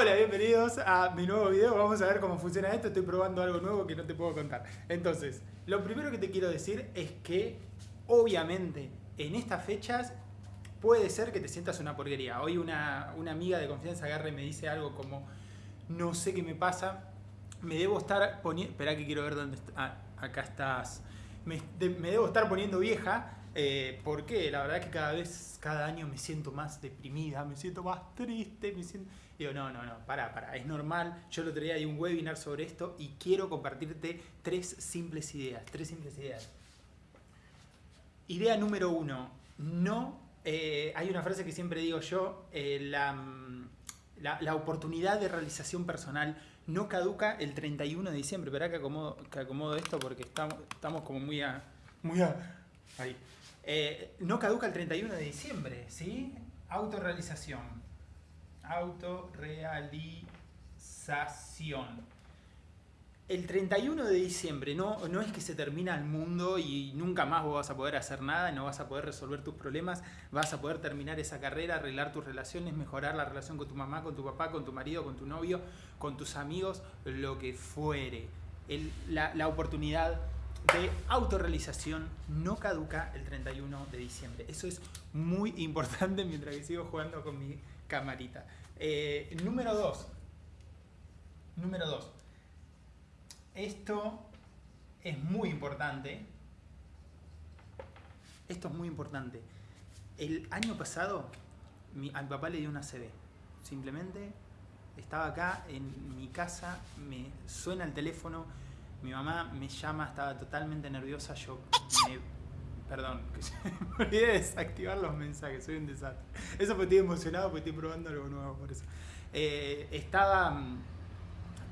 Hola, bienvenidos a mi nuevo video. Vamos a ver cómo funciona esto. Estoy probando algo nuevo que no te puedo contar. Entonces, lo primero que te quiero decir es que, obviamente, en estas fechas puede ser que te sientas una porquería. Hoy una, una amiga de confianza agarra y me dice algo como, no sé qué me pasa, me debo estar poniendo... Espera que quiero ver dónde está. Ah, acá estás. Me, de- me debo estar poniendo vieja. Eh, porque la verdad es que cada vez, cada año me siento más deprimida, me siento más triste, me siento... Digo, no, no, no, para, para, es normal. Yo otro día di un webinar sobre esto y quiero compartirte tres simples ideas, tres simples ideas. Idea número uno, no, eh, hay una frase que siempre digo yo, eh, la, mm, la, la oportunidad de realización personal no caduca el 31 de diciembre. Esperá que acomodo, que acomodo esto porque estamos, estamos como muy a... Muy a Eh, no caduca el 31 de diciembre, ¿sí? Autorrealización. Autorrealización. El 31 de diciembre no, no es que se termina el mundo y nunca más vos vas a poder hacer nada, no vas a poder resolver tus problemas, vas a poder terminar esa carrera, arreglar tus relaciones, mejorar la relación con tu mamá, con tu papá, con tu marido, con tu novio, con tus amigos, lo que fuere. La oportunidad de autorrealización no caduca el 31 de diciembre. Eso es muy importante mientras que sigo jugando con mi camarita. Eh, número 2. Número 2. Esto es muy importante. Esto es muy importante. El año pasado mi- papá le dio una CB. Simplemente estaba acá en mi casa, me suena el teléfono, mi mamá me llama, estaba totalmente nerviosa, yo me... Perdón, que me olvidé de desactivar los mensajes, soy un desastre. Eso porque estoy emocionado porque estoy probando algo nuevo por eso. Eh, estaba, mm,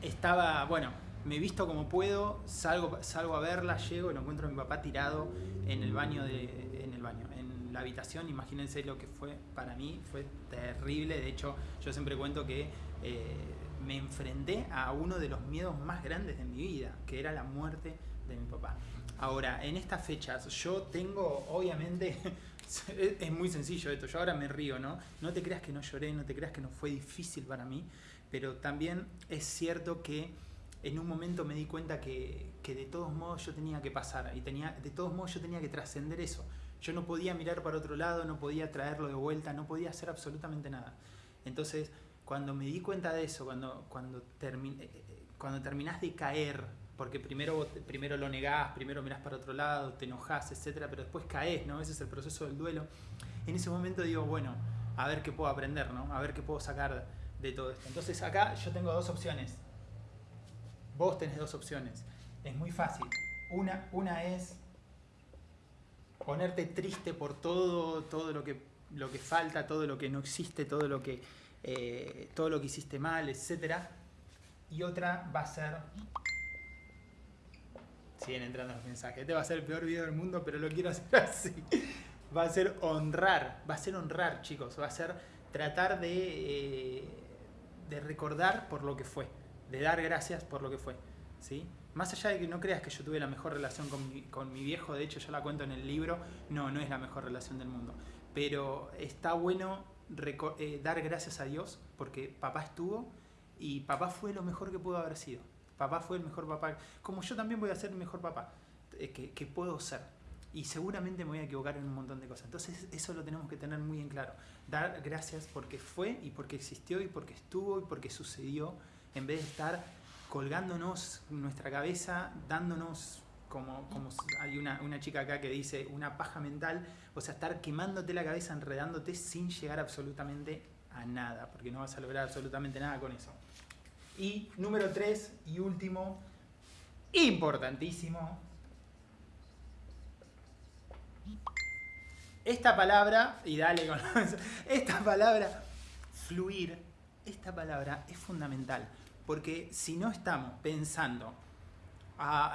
estaba, bueno, me visto como puedo, salgo, salgo a verla, llego y lo encuentro a mi papá tirado en el baño de, en el baño, en la habitación. Imagínense lo que fue para mí, fue terrible. De hecho, yo siempre cuento que eh, me enfrenté a uno de los miedos más grandes de mi vida, que era la muerte de mi papá. Ahora, en estas fechas, yo tengo, obviamente, es muy sencillo esto, yo ahora me río, ¿no? No te creas que no lloré, no te creas que no fue difícil para mí, pero también es cierto que en un momento me di cuenta que, que de todos modos yo tenía que pasar y tenía, de todos modos yo tenía que trascender eso. Yo no podía mirar para otro lado, no podía traerlo de vuelta, no podía hacer absolutamente nada. Entonces, cuando me di cuenta de eso, cuando, cuando, termi- eh, eh, cuando terminás de caer, porque primero, primero lo negás, primero mirás para otro lado, te enojás, etcétera, pero después caes, ¿no? Ese es el proceso del duelo. En ese momento digo, bueno, a ver qué puedo aprender, ¿no? A ver qué puedo sacar de todo esto. Entonces acá yo tengo dos opciones. Vos tenés dos opciones. Es muy fácil. Una, una es ponerte triste por todo, todo lo que, lo que falta, todo lo que no existe, todo lo que, eh, todo lo que hiciste mal, etc. Y otra va a ser... Siguen entrando los mensajes. Este va a ser el peor video del mundo, pero lo quiero hacer así. Va a ser honrar. Va a ser honrar, chicos. Va a ser tratar de, eh, de recordar por lo que fue. De dar gracias por lo que fue. ¿sí? Más allá de que no creas que yo tuve la mejor relación con mi, con mi viejo, de hecho yo la cuento en el libro, no, no es la mejor relación del mundo. Pero está bueno eh, dar gracias a Dios porque papá estuvo y papá fue lo mejor que pudo haber sido. Papá fue el mejor papá. Como yo también voy a ser el mejor papá eh, que, que puedo ser. Y seguramente me voy a equivocar en un montón de cosas. Entonces eso lo tenemos que tener muy en claro. Dar gracias porque fue y porque existió y porque estuvo y porque sucedió. En vez de estar colgándonos nuestra cabeza, dándonos como, como hay una, una chica acá que dice una paja mental, o sea, estar quemándote la cabeza, enredándote sin llegar absolutamente a nada, porque no vas a lograr absolutamente nada con eso. Y número tres y último, importantísimo, esta palabra, y dale con esta palabra, fluir, esta palabra es fundamental, porque si no estamos pensando,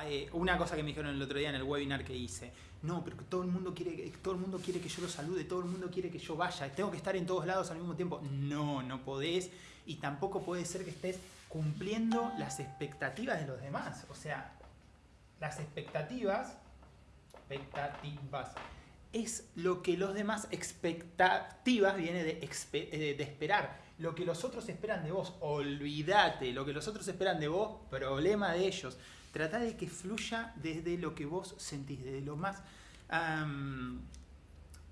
eh, una cosa que me dijeron el otro día en el webinar que hice, no, pero todo el mundo quiere, que- todo el mundo quiere que yo lo salude, todo el mundo quiere que yo vaya, tengo que estar en todos lados al mismo tiempo. No, no podés y tampoco puede ser que estés cumpliendo las expectativas de los demás. O sea, las expectativas, expectativas, es lo que los demás expectativas viene de, eh, de esperar. lo que los otros esperan de vos. Olvídate, lo que los otros esperan de vos, problema de ellos. Trata de que fluya desde lo que vos sentís, desde lo más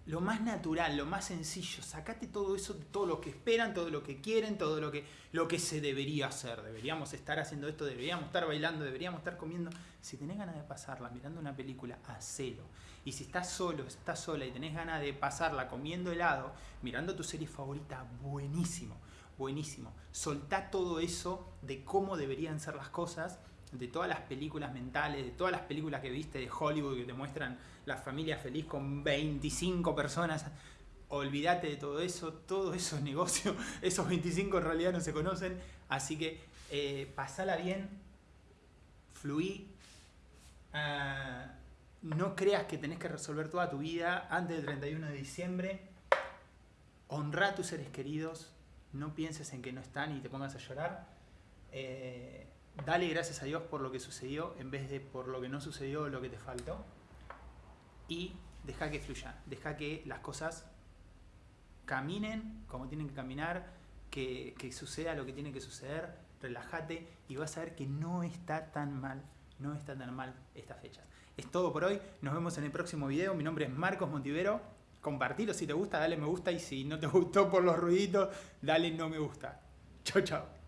lo más natural, lo más sencillo. Sacate todo eso, todo lo que esperan, todo lo que quieren, todo lo que, lo que se debería hacer. Deberíamos estar haciendo esto, deberíamos estar bailando, deberíamos estar comiendo. Si tenés ganas de pasarla mirando una película, hacelo. Y si estás solo, estás sola y tenés ganas de pasarla comiendo helado, mirando tu serie favorita, buenísimo, buenísimo. Soltá todo eso de cómo deberían ser las cosas de todas las películas mentales, de todas las películas que viste de Hollywood que te muestran la familia feliz con 25 personas. Olvídate de todo eso, todo eso es negocio. Esos 25 en realidad no se conocen. Así que eh, pasala bien, fluí. Ah, no creas que tenés que resolver toda tu vida antes del 31 de diciembre. Honra a tus seres queridos. No pienses en que no están y te pongas a llorar. Eh, dale gracias a Dios por lo que sucedió en vez de por lo que no sucedió lo que te faltó. Y deja que fluya, deja que las cosas caminen como tienen que caminar, que, que suceda lo que tiene que suceder, relájate y vas a ver que no está tan mal, no está tan mal estas fechas. Es todo por hoy, nos vemos en el próximo video, mi nombre es Marcos Montivero, compartilo si te gusta, dale me gusta y si no te gustó por los ruiditos, dale no me gusta. Chao, chao.